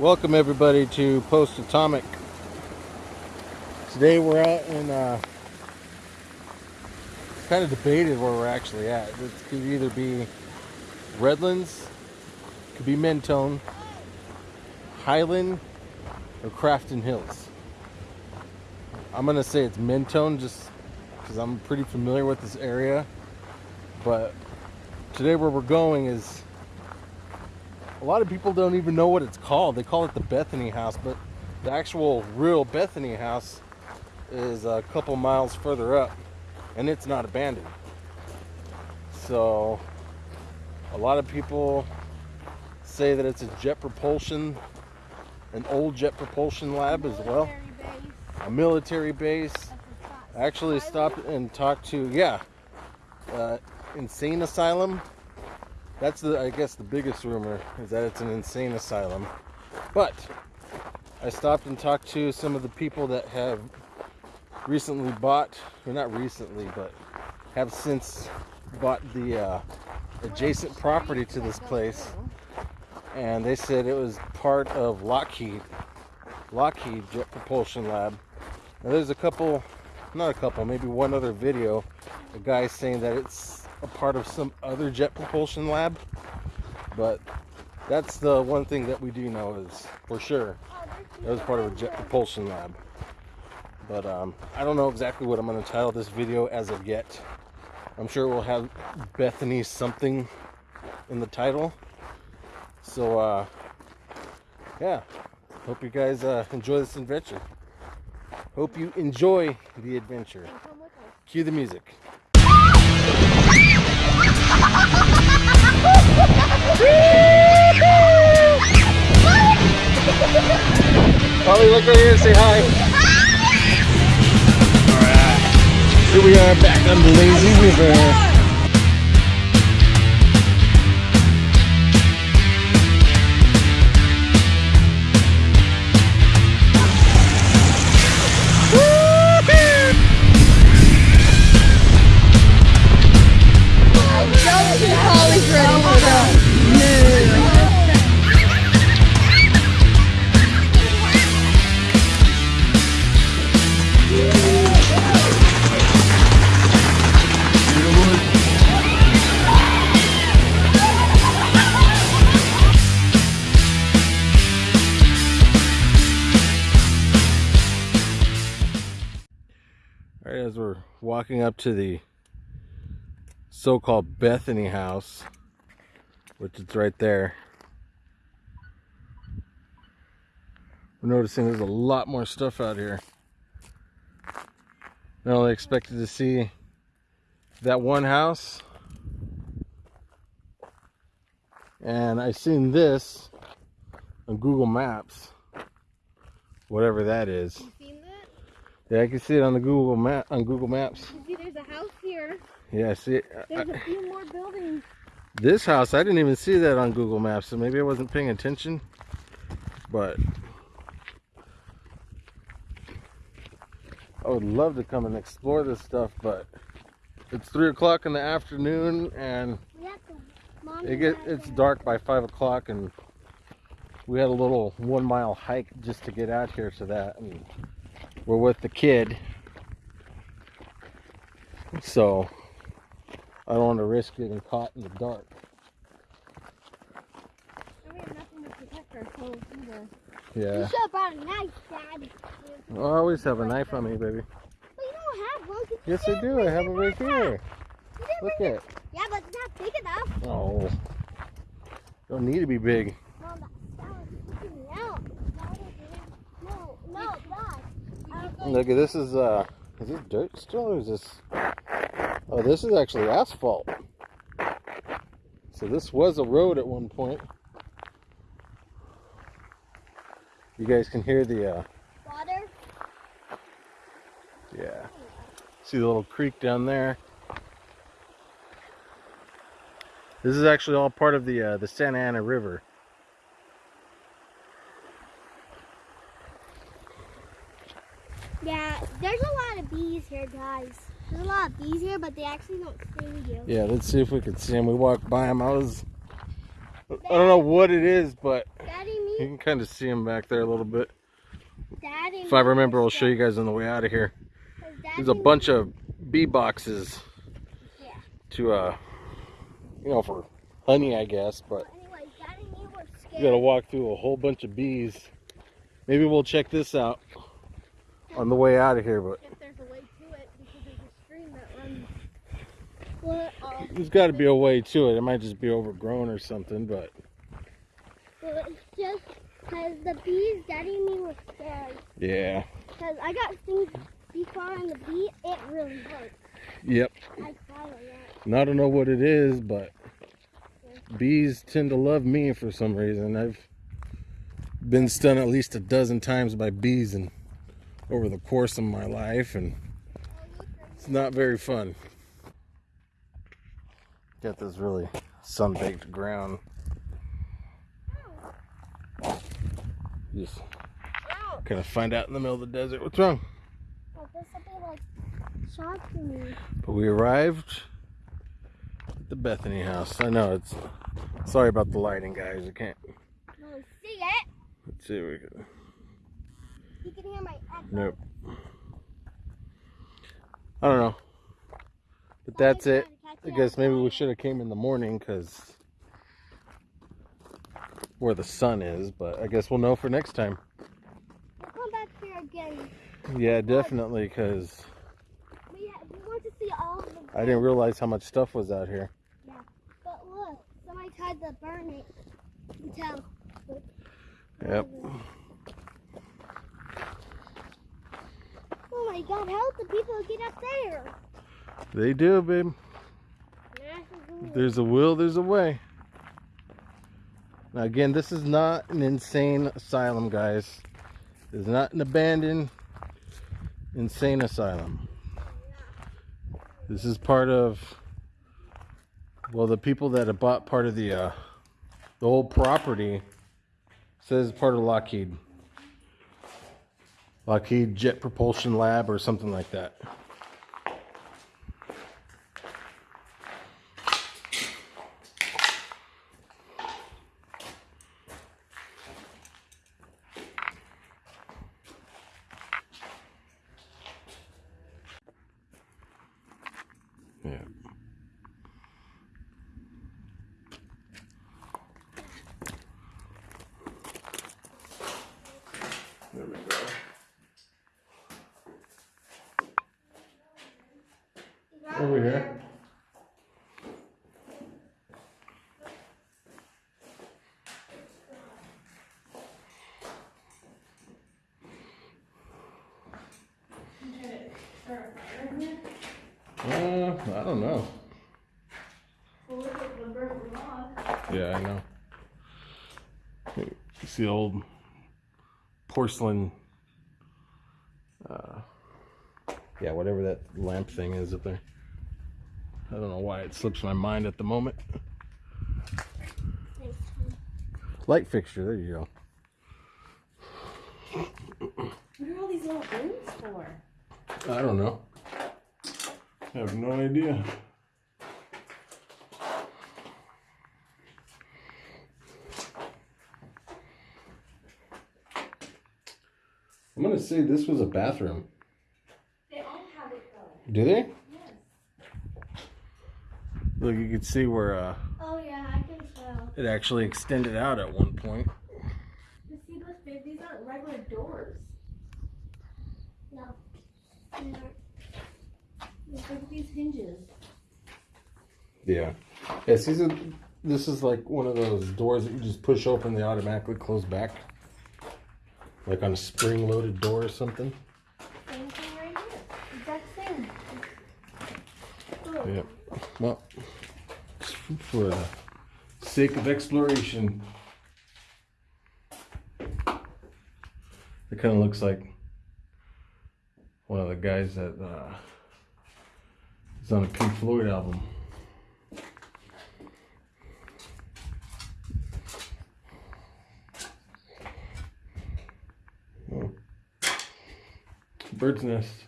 Welcome everybody to Post Atomic. Today we're out in uh, kind of debated where we're actually at. It could either be Redlands, could be Mentone, Highland, or Crafton Hills. I'm gonna say it's Mentone just because I'm pretty familiar with this area. But today where we're going is a lot of people don't even know what it's called. They call it the Bethany House, but the actual real Bethany House is a couple miles further up and it's not abandoned. So a lot of people say that it's a jet propulsion, an old jet propulsion lab as well. A military base. I actually stopped and talked to, yeah, uh, insane asylum that's the I guess the biggest rumor is that it's an insane asylum. But I stopped and talked to some of the people that have recently bought, or not recently, but have since bought the uh, adjacent property to this place, and they said it was part of Lockheed, Lockheed Jet Propulsion Lab. Now there's a couple, not a couple, maybe one other video, a guy saying that it's a part of some other jet propulsion lab. But that's the one thing that we do know is for sure it was part of a jet propulsion lab. But um, I don't know exactly what I'm going to title this video as of yet. I'm sure we'll have Bethany something in the title. So, uh, yeah, hope you guys uh, enjoy this adventure. Hope you enjoy the adventure. Cue the music. Holly, look right here and say hi. Alright. Here we are back on the lazy river. Walking up to the so-called Bethany house, which is right there. We're noticing there's a lot more stuff out here. I only expected to see that one house. And I seen this on Google Maps, whatever that is. Yeah, I can see it on the Google map on Google Maps. See, there's a house here. Yeah, I see it. There's a few more buildings. This house, I didn't even see that on Google Maps, so maybe I wasn't paying attention. But I would love to come and explore this stuff, but it's three o'clock in the afternoon and it get it's dark by five o'clock and we had a little one mile hike just to get out here to that and we're with the kid. So I don't want to risk getting caught in the dark. Yeah. You should have brought a knife, Dad. I always have a knife on me, baby. But you don't have one. Yes, I do. I have it right here. Look at it. Yeah, but it's not big enough. Oh. Don't need to be big. Look at this is uh is this dirt still or is this oh this is actually asphalt. So this was a road at one point. You guys can hear the uh water. Yeah. See the little creek down there. This is actually all part of the uh, the Santa Ana River. Yeah, there's a lot of bees here, guys. There's a lot of bees here, but they actually don't sting you. Yeah, let's see if we can see them. We walked by them. I was, Daddy, I don't know what it is, but. Daddy, me You can kind of see them back there a little bit. Daddy. If I remember, I'll show you guys on the way out of here. There's a bunch of bee boxes Yeah. to, uh, you know, for honey, I guess. But Anyways, Daddy you gotta walk through a whole bunch of bees. Maybe we'll check this out on the way out of here. But If there's a way to it, because there's a stream that runs. Uh, there's got to be a way to it. It might just be overgrown or something. But well, it's just because the bees, Daddy and me were scared. yeah, Because I got things before on the bee, it really hurts. yep. I follow that. And I don't know what it is, but bees tend to love me for some reason. I've been stung at least a dozen times by bees and over the course of my life, and it's not very fun. Got this really sun-baked ground. Just kind of find out in the middle of the desert what's wrong. But this will be like shocking me. But we arrived at the Bethany house. I know it's sorry about the lighting, guys. I can't. No, see it? Let's see. if We can, You can hear my echo. nope. I don't know. But that's it. I guess maybe we should have came in the morning because where the sun is. But I guess we'll know for next time. We'll come back here again. Yeah, definitely. Because We, we want to see all of the. I didn't realize how much stuff was out here. Yeah, But look, somebody tried to burn it. You can tell. Yep. How did the people get up there? They do, babe. There's a will, there's a way. Now, again, this is not an insane asylum, guys. It's not an abandoned insane asylum. This is part of, well, the people that have bought part of the, uh, the whole property says part of Lockheed. Lockheed Jet Propulsion Lab or something like that. Here. Uh, I don't know. Yeah, I know. You see the old porcelain. Uh, yeah, whatever that lamp thing is up there. I don't know why it slips my mind at the moment. Light fixture, there you go. What are all these little rooms for? I don't know. I have no idea. I'm gonna say this was a bathroom. They all have it though. Do they? Yes. Look, you can see where uh, Oh yeah, I can tell. it actually extended out at one point. But see those these aren't regular doors. No. Look at these hinges. Yeah. Yeah, see, so this is like one of those doors that you just push open, they automatically close back. Like on a spring loaded door or something. Same thing right here. Exact same. Yep. Well, for the sake of exploration, it kind of looks like one of the guys that uh, is on a Pink Floyd album. Oh. Bird's nest.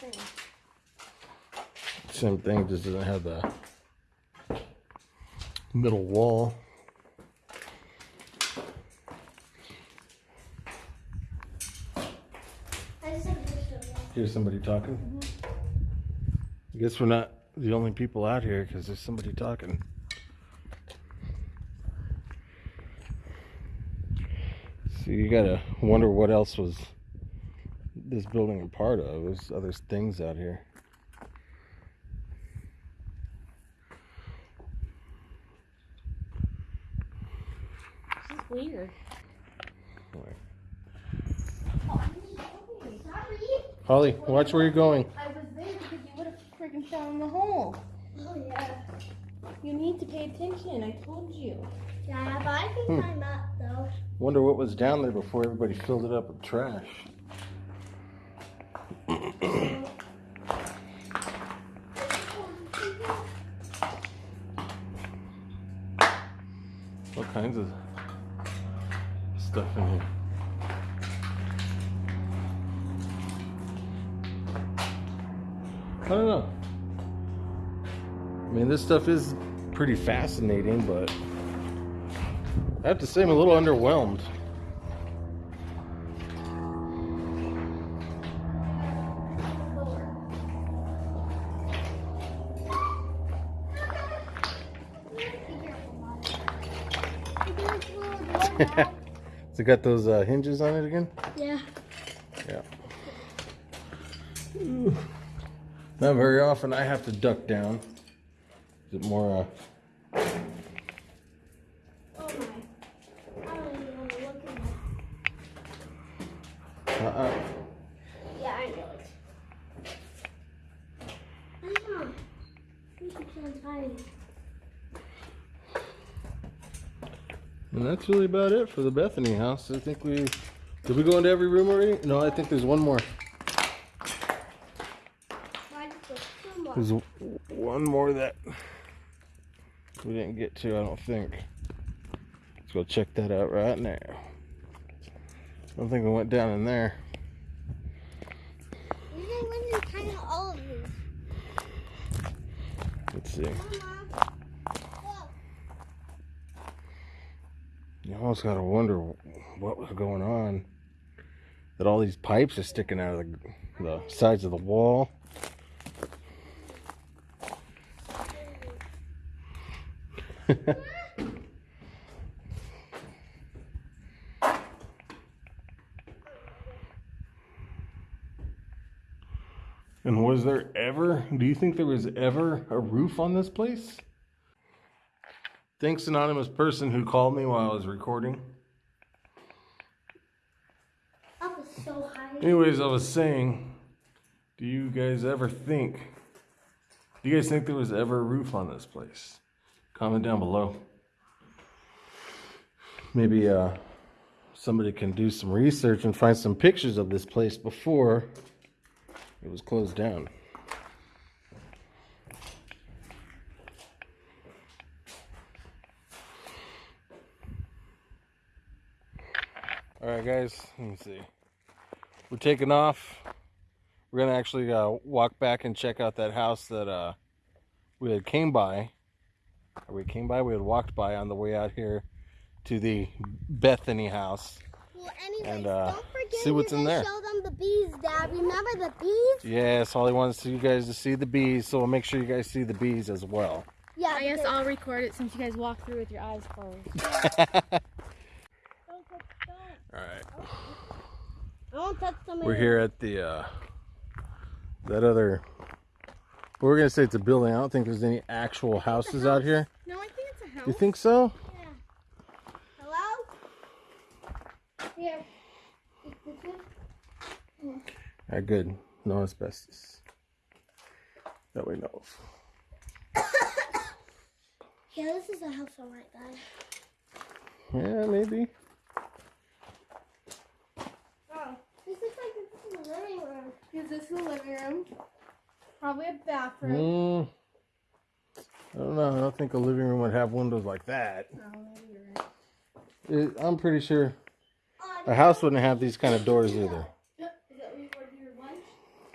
thing. Same thing, just doesn't have the middle wall. Here's somebody talking. I guess we're not the only people out here because there's somebody talking. So you gotta wonder what else was this building a part of. There's other things out here. Holly, watch where you're going. I was there because you would have freaking fell in the hole. Oh yeah. You need to pay attention. I told you. Yeah, but I can Hmm. climb up though. Wonder what was down there before everybody filled it up with trash. All kinds of stuff in here. I don't know. I mean, this stuff is pretty fascinating, but I have to say I'm a little underwhelmed. It got those uh, hinges on it again? yeah. Yeah. Ooh. Not very often I have to duck down. Is it more, uh, Oh my. I don't even want to look at it. uh-uh. Yeah, I know it. Trying. And that's really about it for the Bethany house. I think we, did we go into every room already? No, I think there's one more. Why just look so much? There's one more that we didn't get to, I don't think. Let's go check that out right now. I don't think we went down in there. You didn't win in kind of all of these. Let's see. You almost gotta wonder what was going on. That all these pipes are sticking out of the, the sides of the wall. and was there ever, do you think there was ever a roof on this place? Thanks, anonymous person who called me while I was recording. So high. Anyways, I was saying, do you guys ever think, do you guys think there was ever a roof on this place? Comment down below. Maybe uh, somebody can do some research and find some pictures of this place before it was closed down. All right, guys, let me see. We're taking off. We're gonna actually uh, walk back and check out that house that uh, we had came by. Or we came by. We had walked by on the way out here to the Bethany house. Well, anyways, And, uh, don't forget see what's in gonna there. show them the bees, Dad. Remember the bees? Yes, Holly wants you guys to see the bees, so we'll make sure you guys see the bees as well. Yeah. I guess I'll record it since you guys walk through with your eyes closed. Don't touch. All right, I won't touch them. we're here at the uh, that other. We're gonna say it's a building. I don't think there's any actual houses out here. No, I think it's a house. You think so? Yeah. Hello? Here. Is this it? All right, good. No asbestos. That we know of. Yeah, this is a house all right, guys. Yeah, maybe. Oh, this looks like this is the living room. Is this the living room? Probably a bathroom. Mm, I don't know. I don't think a living room would have windows like that. Oh, maybe you're right. It, I'm pretty sure Oh, a house wouldn't have these kind of doors either. Is that where you ordered your lunch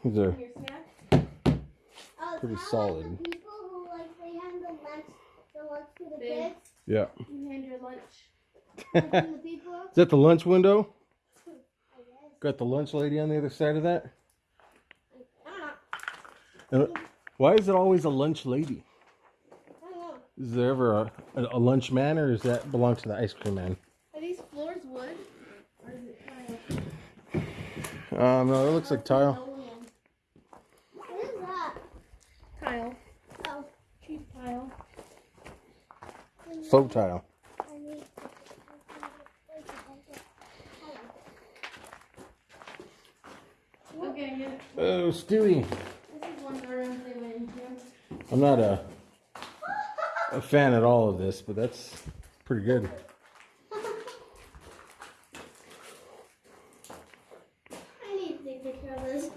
These are and your snack? Pretty solid. the people who like they hand the lunch, the lunch to the Big. kids. Yeah. You hand your lunch. Like, when the people. Is that the lunch window? Got the lunch lady on the other side of that? I don't know. And why is it always a lunch lady? I don't know. Is there ever a, a, a lunch man or does that belong to the ice cream man? Are these floors wood? Or is it tile? Um, no, it looks like tile. What is that? Tile. Oh, Cheap tile. Faux tile. Okay, yeah. Oh, Stewie. This is one of the rooms they went into. I'm not a, a fan at all of this, but that's pretty good. I need to take a picture of this.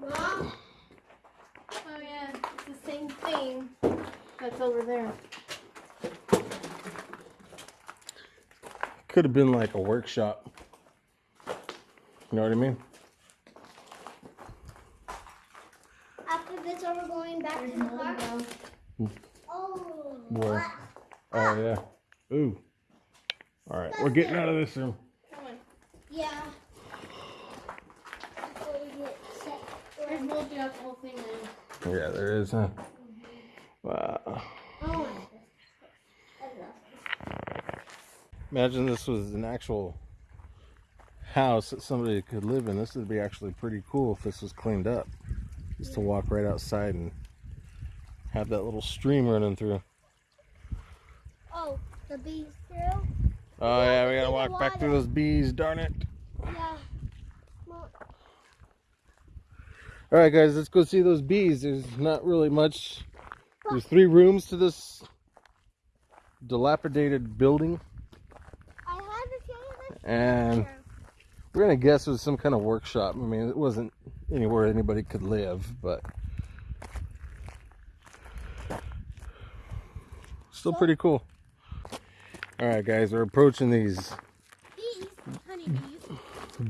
Mom, Oh yeah, it's the same thing that's over there. Could have been like a workshop. You know what I mean? after this, are we going back There's to the mold car? Now. Oh. Where? Oh ah. yeah. Ooh. All right, we're getting out of this room. Come on. Yeah. Before we get set. There's mold throughout the whole thing. Yeah, there is. Huh? Mm-hmm. Wow. Oh my goodness. I love this. Imagine this was an actual house that somebody could live in. This would be actually pretty cool if this was cleaned up. Just to walk right outside and have that little stream running through. Oh, the bees through? Oh yeah, we gotta walk back through those bees, darn it. Yeah. Alright guys, let's go see those bees. There's not really much. There's three rooms to this dilapidated building. I had to show you this. And picture. we're gonna guess it was some kind of workshop. I mean, it wasn't anywhere anybody could live, but still pretty cool. All right, guys, we're approaching these Bees, honey bees.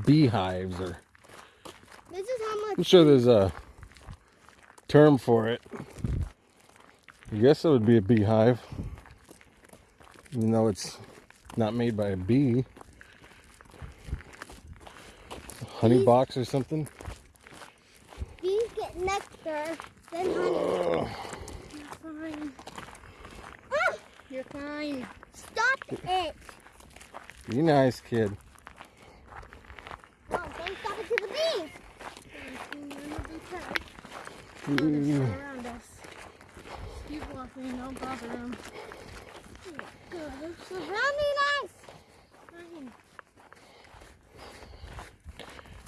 beehives, or This is how I'm sure there's a term for it. I guess it would be a beehive, even though it's not made by a bee. Honey Bees- box or something. Bees get nectar, then honey. You're fine. Stop it. Be nice, kid. No, don't stop it to the bees. Ooh. Keep walking, don't bother them. Good, they're surrounding us.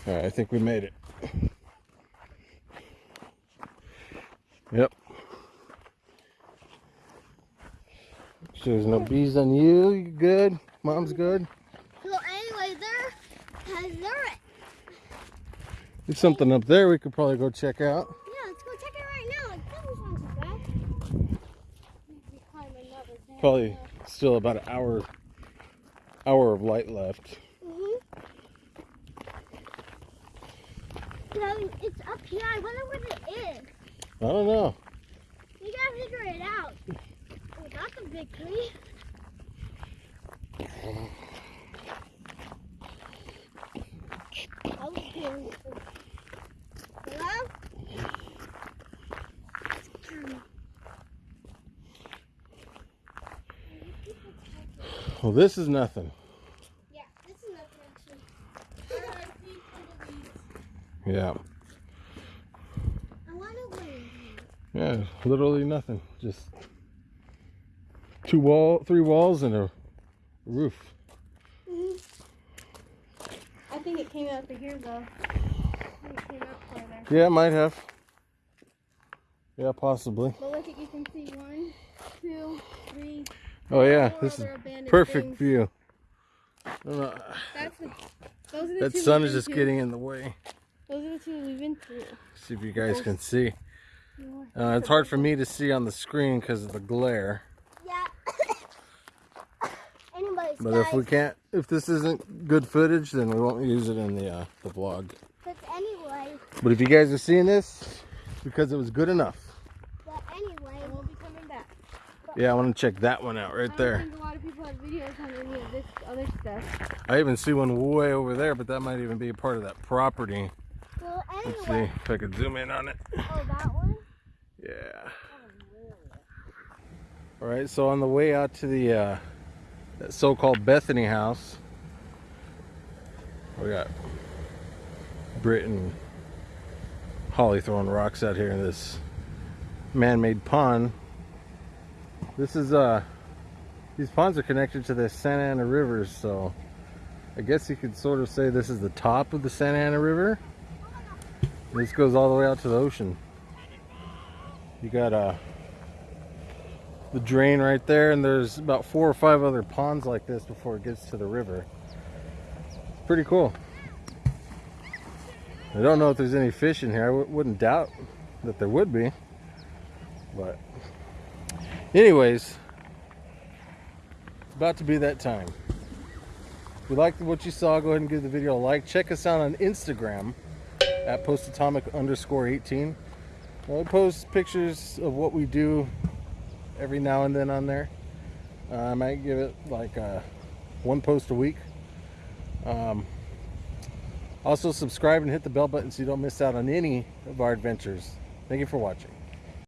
All right, I think we made it. There's no bees on you. You good? Mom's good. So anyway, there there. There's something up there we could probably go check out. Yeah, let's go check it right now. It doesn't sound too bad. Maybe climb another thing. Probably still about an hour hour of light left. Mm-hmm. So it's up here. I wonder what it is. I don't know. We gotta figure it out. Oh, that's a big tree. I was hearing Hello? Well, this is nothing. Yeah, this is nothing actually. Yeah. I wanna win. Yeah, literally nothing. Just two wall, three walls and a roof. Mhm. I think it came out to here though. I it came out farther. Yeah, it might have. Yeah, possibly. But look at you can see one, two, three. Oh yeah, four this is perfect things. view. I. That's the, those are the That two sun is just to. getting in the way. Those are the two we've been through. See if you guys can see. Uh, it's hard for me to see on the screen because of the glare. But if we can't, if this isn't good footage, then we won't use it in the uh, the vlog. but anyway. But if you guys are seeing this, because it was good enough. But anyway, We'll be coming back. Yeah, I want to check that one out right I there. a lot of people have videos on any of this other stuff. I even see one way over there, but that might even be a part of that property. well, Let's see if I could zoom in on it. Oh, that one? Yeah. All right, so on the way out to the uh, so-called Bethany house, we got Britt and Holly throwing rocks out here in this man-made pond. This is uh, these ponds are connected to the Santa Ana River, so I guess you could sort of say this is the top of the Santa Ana River. This goes all the way out to the ocean. You got uh, the drain right there, and there's about four or five other ponds like this before it gets to the river. Pretty cool. I don't know if there's any fish in here. I wouldn't doubt that there would be. But, anyways, it's about to be that time. If you liked what you saw, go ahead and give the video a like. Check us out on Instagram at postatomic underscore 18. I post pictures of what we do every now and then on there. Uh, I might give it like uh, one post a week. Um, also, subscribe and hit the bell button so you don't miss out on any of our adventures. Thank you for watching.